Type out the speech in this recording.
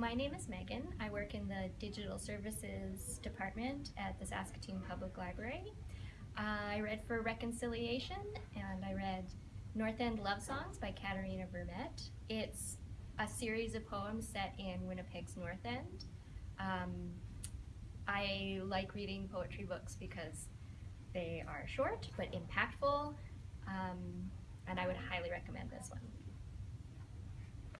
My name is Megan. I work in the Digital Services Department at the Saskatoon Public Library. I read for Reconciliation and I read North End Love Songs by Katherena Vermette. It's a series of poems set in Winnipeg's North End. Um, I like reading poetry books because they are short but impactful um, and I would highly recommend this one.